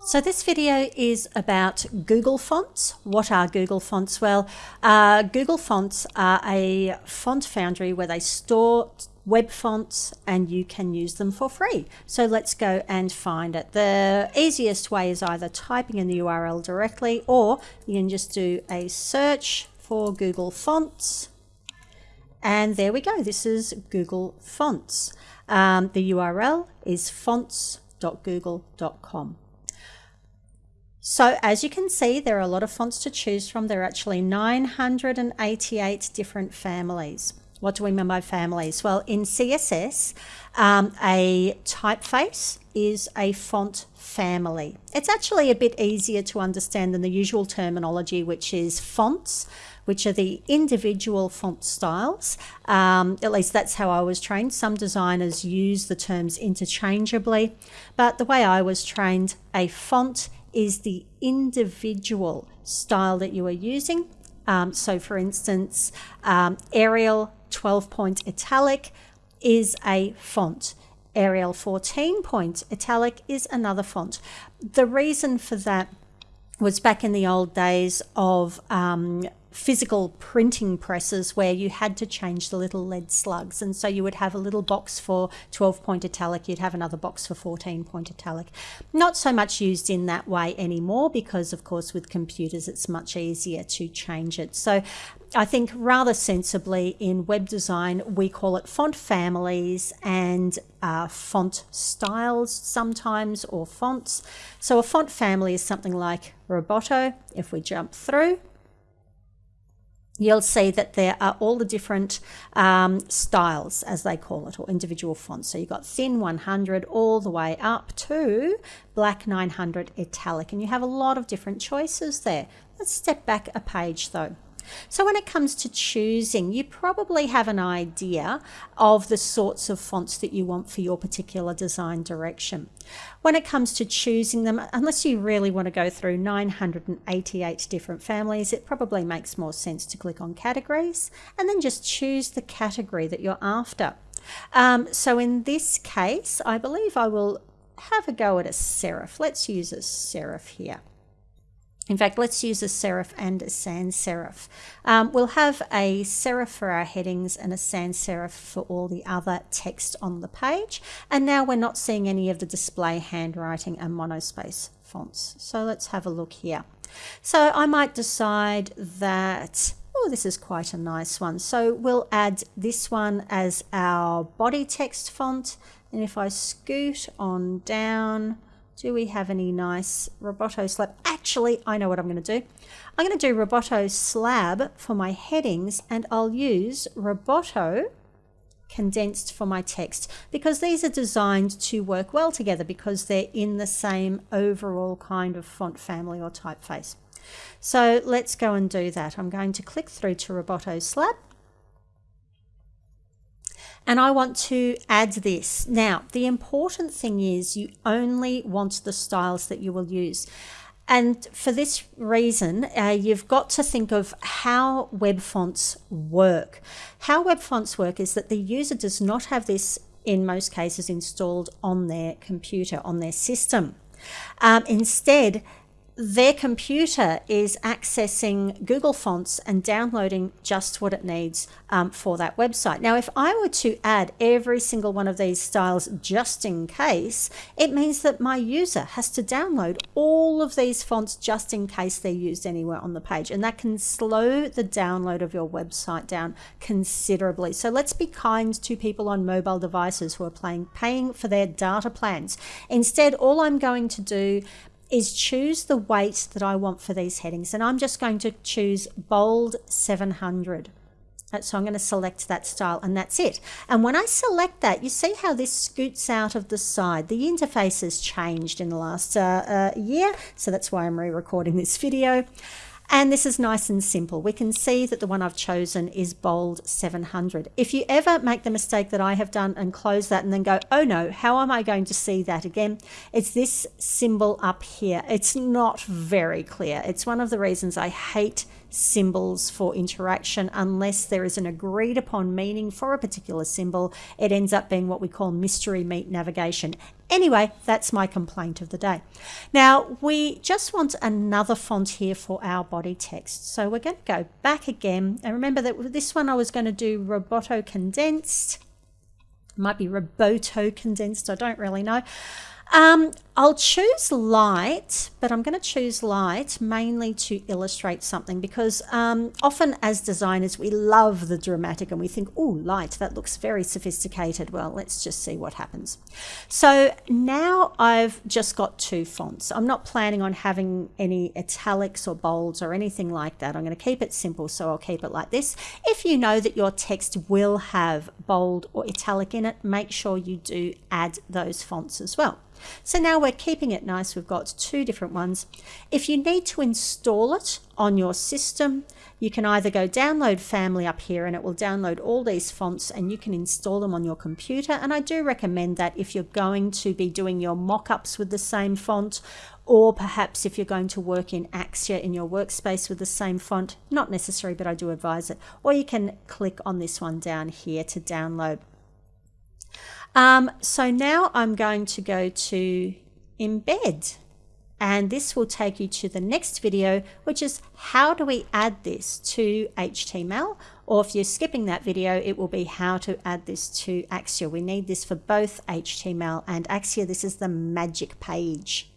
So this video is about Google Fonts. What are Google Fonts? Well, uh, Google Fonts are a font foundry where they store web fonts and you can use them for free. So let's go and find it. The easiest way is either typing in the URL directly or you can just do a search for Google Fonts. And there we go. This is Google Fonts. Um, the URL is fonts.google.com. So as you can see, there are a lot of fonts to choose from. There are actually 988 different families. What do we mean by families? Well, in CSS, um, a typeface is a font family. It's actually a bit easier to understand than the usual terminology, which is fonts, which are the individual font styles. Um, at least that's how I was trained. Some designers use the terms interchangeably, but the way I was trained, a font is the individual style that you are using. Um, so for instance, um, Arial 12 point italic is a font. Arial 14 point italic is another font. The reason for that was back in the old days of um, physical printing presses where you had to change the little lead slugs. And so you would have a little box for 12 point italic, you'd have another box for 14 point italic. Not so much used in that way anymore because, of course, with computers it's much easier to change it. So I think rather sensibly in web design, we call it font families and uh, font styles sometimes or fonts. So a font family is something like Roboto. If we jump through, you'll see that there are all the different um, styles, as they call it, or individual fonts. So you've got thin 100 all the way up to black 900 italic, and you have a lot of different choices there. Let's step back a page though. So when it comes to choosing, you probably have an idea of the sorts of fonts that you want for your particular design direction. When it comes to choosing them, unless you really want to go through 988 different families, it probably makes more sense to click on categories and then just choose the category that you're after. Um, so in this case, I believe I will have a go at a serif. Let's use a serif here. In fact, let's use a serif and a sans serif. Um, we'll have a serif for our headings and a sans serif for all the other text on the page. And now we're not seeing any of the display handwriting and monospace fonts. So let's have a look here. So I might decide that Oh, this is quite a nice one. So we'll add this one as our body text font. And if I scoot on down, do we have any nice Roboto slab? Actually, I know what I'm going to do. I'm going to do Roboto slab for my headings and I'll use Roboto condensed for my text because these are designed to work well together because they're in the same overall kind of font family or typeface. So let's go and do that. I'm going to click through to Roboto slab and I want to add this. Now, the important thing is you only want the styles that you will use. And for this reason, uh, you've got to think of how web fonts work. How web fonts work is that the user does not have this, in most cases, installed on their computer, on their system. Um, instead, their computer is accessing Google Fonts and downloading just what it needs um, for that website. Now, if I were to add every single one of these styles just in case, it means that my user has to download all of these fonts just in case they're used anywhere on the page. And that can slow the download of your website down considerably. So let's be kind to people on mobile devices who are playing, paying for their data plans. Instead, all I'm going to do is choose the weight that I want for these headings. And I'm just going to choose bold 700. So I'm going to select that style and that's it. And when I select that, you see how this scoots out of the side. The interface has changed in the last uh, uh, year. So that's why I'm re-recording this video. And this is nice and simple. We can see that the one I've chosen is bold 700. If you ever make the mistake that I have done and close that and then go, oh no, how am I going to see that again? It's this symbol up here. It's not very clear. It's one of the reasons I hate symbols for interaction unless there is an agreed upon meaning for a particular symbol. It ends up being what we call mystery meat navigation. Anyway, that's my complaint of the day. Now, we just want another font here for our body text. So we're going to go back again. And remember that this one I was going to do Roboto Condensed. Might be Roboto Condensed, I don't really know. Um, I'll choose light, but I'm going to choose light mainly to illustrate something because um, often as designers we love the dramatic and we think, oh, light, that looks very sophisticated. Well, let's just see what happens. So now I've just got two fonts. I'm not planning on having any italics or bolds or anything like that. I'm going to keep it simple, so I'll keep it like this. If you know that your text will have bold or italic in it, make sure you do add those fonts as well. So now we're keeping it nice. We've got two different ones. If you need to install it on your system, you can either go download family up here and it will download all these fonts and you can install them on your computer. And I do recommend that if you're going to be doing your mock-ups with the same font or perhaps if you're going to work in Axure in your workspace with the same font, not necessary, but I do advise it. Or you can click on this one down here to download. Um, so now I'm going to go to embed and this will take you to the next video which is how do we add this to HTML or if you're skipping that video it will be how to add this to Axure. We need this for both HTML and Axure. This is the magic page.